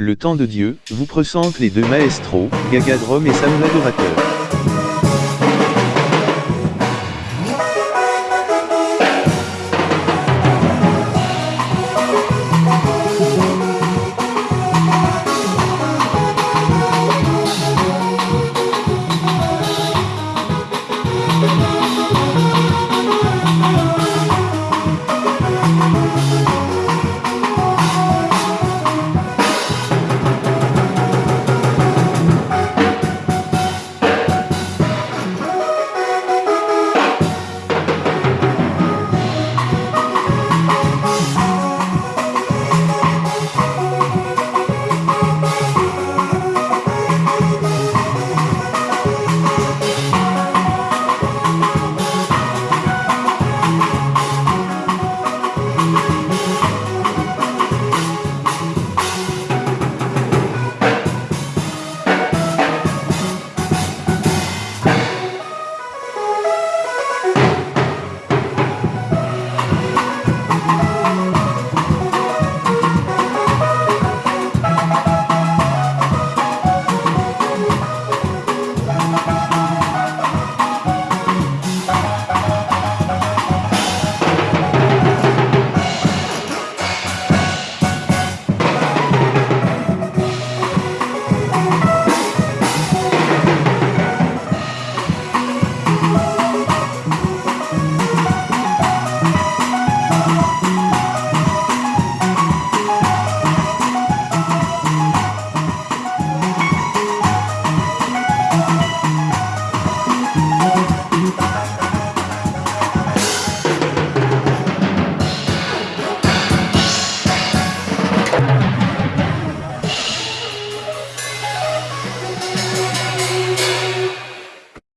Le temps de Dieu, vous présente les deux maestros, Gagadrom et Sam l'adorateur.